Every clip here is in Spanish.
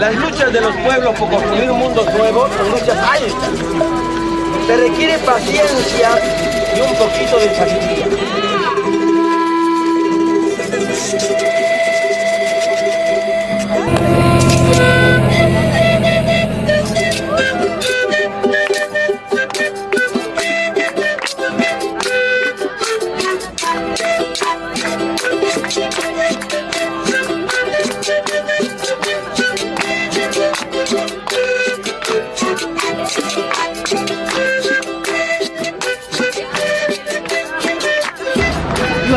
Las luchas de los pueblos por construir un mundo nuevo son luchas hay. Se requiere paciencia y un poquito de sabiduría.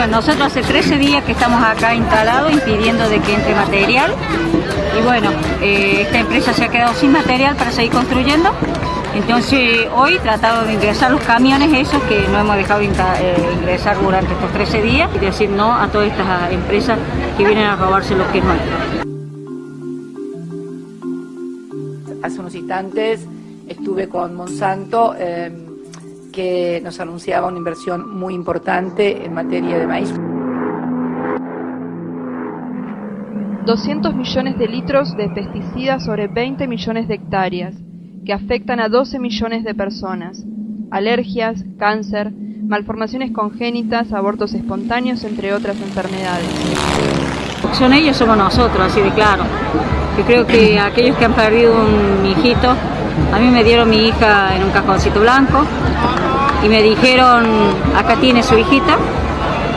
Nosotros hace 13 días que estamos acá instalados impidiendo de que entre material y bueno, eh, esta empresa se ha quedado sin material para seguir construyendo. Entonces hoy tratado de ingresar los camiones esos que no hemos dejado de eh, ingresar durante estos 13 días y decir no a todas estas empresas que vienen a robarse lo que es nuestro. Hace unos instantes estuve con Monsanto. Eh, que nos anunciaba una inversión muy importante en materia de maíz. 200 millones de litros de pesticidas sobre 20 millones de hectáreas, que afectan a 12 millones de personas. Alergias, cáncer, malformaciones congénitas, abortos espontáneos, entre otras enfermedades. Son ellos, somos nosotros, así de claro. Yo creo que aquellos que han perdido un hijito, a mí me dieron mi hija en un cajoncito blanco, y me dijeron, acá tiene su hijita.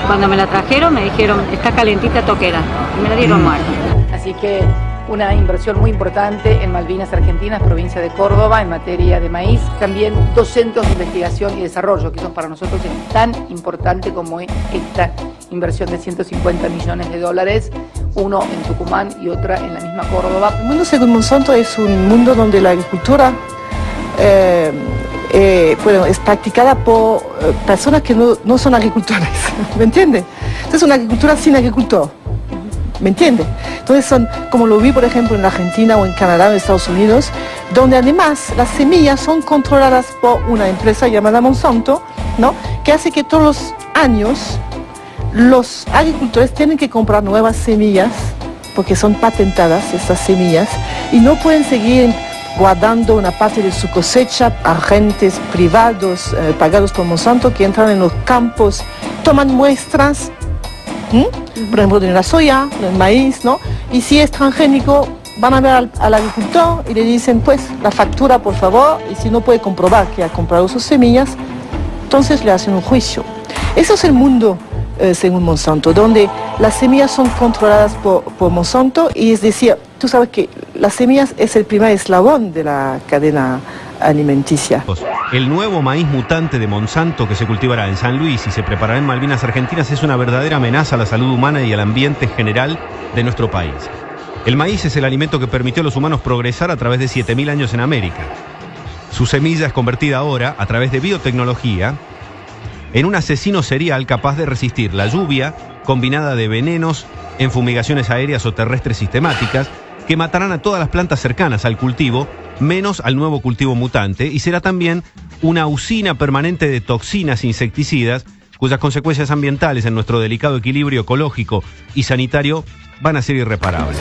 Cuando me la trajeron me dijeron, está calentita toquera. Y me la dieron mm. muerta. Así que una inversión muy importante en Malvinas Argentinas, provincia de Córdoba, en materia de maíz. También dos centros de investigación y desarrollo, que son para nosotros tan importante como esta inversión de 150 millones de dólares, uno en Tucumán y otra en la misma Córdoba. El mundo según Monsanto es un mundo donde la agricultura eh, eh, bueno, es practicada por eh, personas que no, son agricultores, ¿me entiende? Entonces es una agricultura sin agricultor, ¿me entiende? Entonces son, como lo vi por ejemplo en Argentina o en Canadá o en Estados Unidos, donde además las semillas son controladas por una empresa llamada Monsanto, ¿no? Que hace que todos los años los agricultores tienen que comprar nuevas semillas porque son patentadas estas semillas y no pueden seguir guardando una parte de su cosecha agentes privados eh, pagados por Monsanto que entran en los campos, toman muestras, por ejemplo de la soya, del maíz, ¿no? Y si es transgénico, van a ver al, agricultor y le dicen, pues, la factura, por favor, y si no puede comprobar que ha comprado sus semillas, entonces le hacen un juicio. Eso es el mundo eh, según Monsanto, donde las semillas son controladas por, por Monsanto y es decir, tú sabes que las semillas es el primer eslabón de la cadena alimenticia. El nuevo maíz mutante de Monsanto que se cultivará en San Luis y se preparará en Malvinas Argentinas es una verdadera amenaza a la salud humana y al ambiente general de nuestro país. El maíz es el alimento que permitió a los humanos progresar a través de 7.000 años en América. Su semilla es convertida ahora, a través de biotecnología, en un asesino serial capaz de resistir la lluvia combinada de venenos en fumigaciones aéreas o terrestres sistemáticas, que matarán a todas las plantas cercanas al cultivo, menos al nuevo cultivo mutante, y será también una usina permanente de toxinas insecticidas cuyas consecuencias ambientales en nuestro delicado equilibrio ecológico y sanitario van a ser irreparables.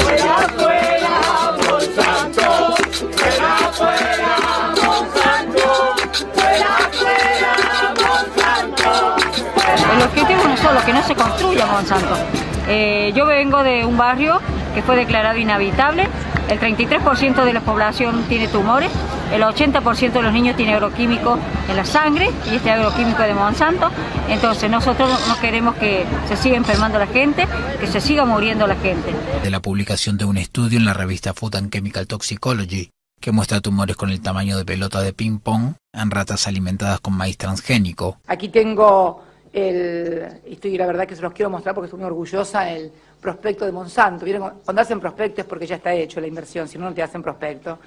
Se construya Monsanto. Eh, yo vengo de un barrio que fue declarado inhabitable. El 33% de la población tiene tumores, el 80% de los niños tiene agroquímico en la sangre y este agroquímico de Monsanto. Entonces nosotros no queremos que se siga enfermando la gente, que se siga muriendo la gente. De la publicación de un estudio en la revista Food and Chemical Toxicology que muestra tumores con el tamaño de pelota de ping-pong en ratas alimentadas con maíz transgénico. Aquí tengo el, estoy la verdad que se los quiero mostrar porque estoy muy orgullosa, el prospecto de Monsanto. Cuando hacen prospecto es porque ya está hecho la inversión, si no, no te hacen prospecto.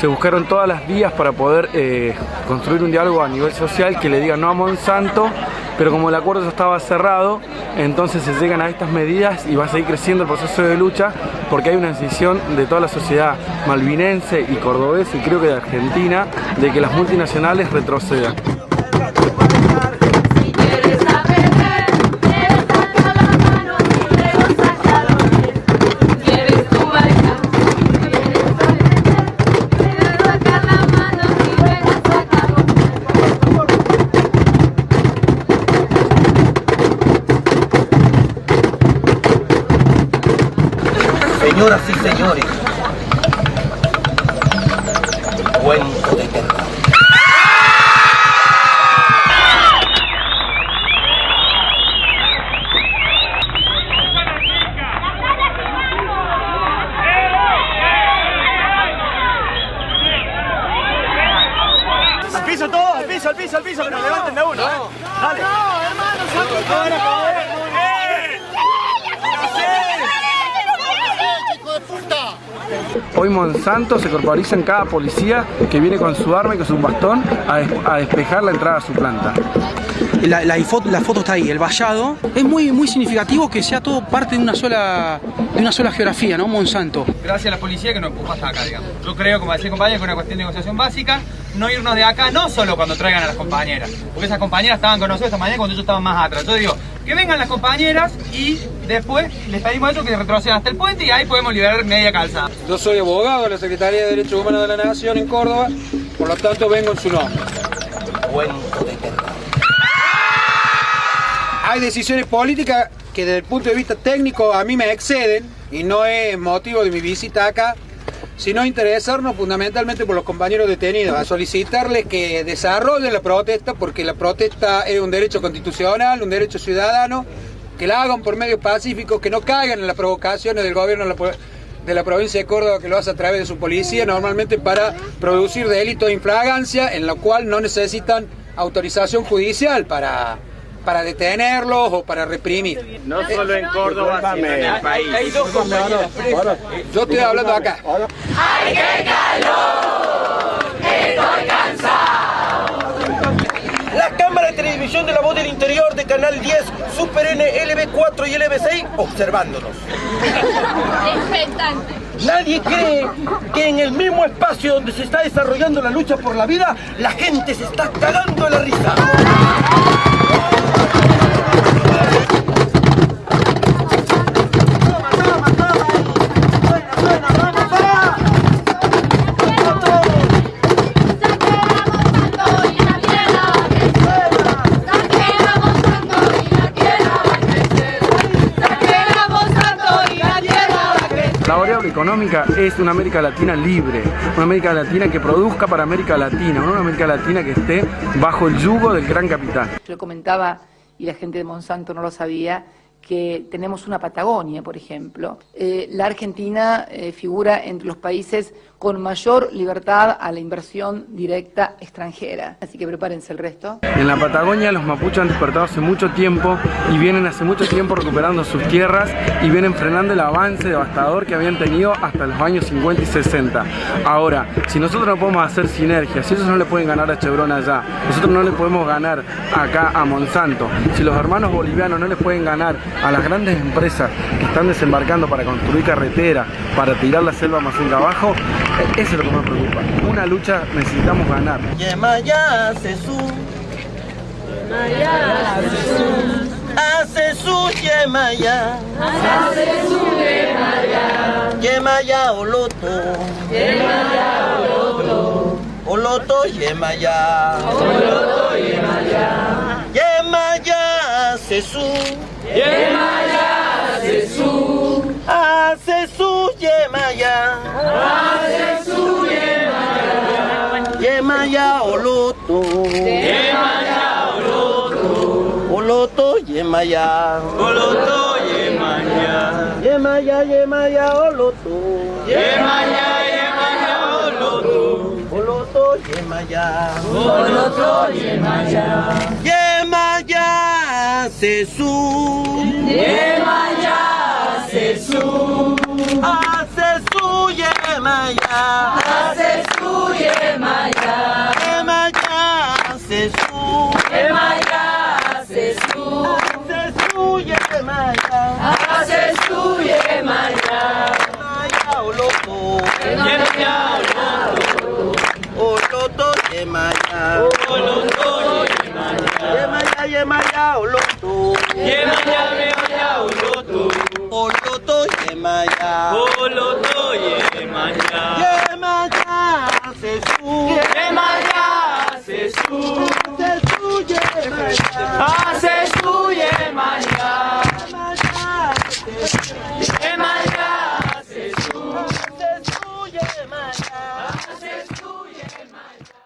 Se buscaron todas las vías para poder eh, construir un diálogo a nivel social que le diga no a Monsanto, pero como el acuerdo ya estaba cerrado, entonces se llegan a estas medidas y va a seguir creciendo el proceso de lucha porque hay una decisión de toda la sociedad malvinense y cordobesa y creo que de Argentina de que las multinacionales retrocedan. Señoras y señores, cuento de terror. Al piso todo, al piso, al piso, al piso, que nos levanten de uno. ¿eh? Dale. No, hermano, Hoy Monsanto se corporiza en cada policía que viene con su arma y con su bastón a, des- a despejar la entrada a su planta. La, la foto, la foto está ahí, el vallado. Es muy, muy significativo que sea todo parte de una sola, de una sola geografía, ¿no? Monsanto. Gracias a la policía que nos empujó hasta acá, digamos. Yo creo, como decía el compañero, que es una cuestión de negociación básica, no irnos de acá, no solo cuando traigan a las compañeras, porque esas compañeras estaban con nosotros esta mañana cuando ellos estaban más atrás. Yo digo, que vengan las compañeras y después les pedimos a ellos que retrocedan hasta el puente y ahí podemos liberar media calzada. Yo soy abogado de la Secretaría de Derechos Humanos de la Nación en Córdoba, por lo tanto vengo en su nombre. Terror. Hay decisiones políticas que desde el punto de vista técnico a mí me exceden y no es motivo de mi visita acá, sino interesarnos fundamentalmente por los compañeros detenidos, a solicitarles que desarrollen la protesta porque la protesta es un derecho constitucional, un derecho ciudadano, que la hagan por medios pacíficos, que no caigan en las provocaciones del gobierno de la, provincia de Córdoba que lo hace a través de su policía, normalmente para producir delitos de infragancia, en lo cual no necesitan autorización judicial para, para detenerlos o para reprimir. No solo en Córdoba, sino en el país. Hay dos compañeras. Yo estoy hablando acá. La cámara de televisión de la voz del interior de Canal 10, Super N, LB4 y LB6 observándonos. Nadie cree que en el mismo espacio donde se está desarrollando la lucha por la vida, la gente se está cagando de la risa. La variable económica es una América Latina libre, una América Latina que produzca para América Latina, una América Latina que esté bajo el yugo del gran capital. Yo comentaba, y la gente de Monsanto no lo sabía, que tenemos una Patagonia, por ejemplo. Eh, la Argentina eh, figura entre los países con mayor libertad a la inversión directa extranjera. Así que prepárense el resto. En la Patagonia los mapuches han despertado hace mucho tiempo y vienen hace mucho tiempo recuperando sus tierras y vienen frenando el avance devastador que habían tenido hasta los años 50 y 60. Ahora, si nosotros no podemos hacer sinergia, si ellos no le pueden ganar a Chevron allá, nosotros no le podemos ganar acá a Monsanto, si los hermanos bolivianos no le pueden ganar a las grandes empresas que están desembarcando para construir carreteras, para tirar la selva amazónica abajo, eso es lo que me preocupa. Una lucha necesitamos ganar. Yemaya Sesu. Hace su Yemaya. Yemaya Oloto. Oloto Yemaya. Yemaya Sesu. Hace su Yemaya. Yemaya Oloto. Oloto Yemaya. Oloto Yemaya. Yemaya Yemaya Oloto. Yemaya Yemaya Oloto. Oloto Yemaya. Oloto Yemaya. Yemaya Sesu. Yemaya Yemaya. Hace su Yemaya. Yemaya Sesu. Yemaya Sesu. Hace su Yemaya. Hace su Yemaya. Yemaya Oloto. Yemaya Oloto. Oloto Yemaya. Oloto Yemaya. Yemaya Yemaya Oloto. Yemaya Yemaya Oloto.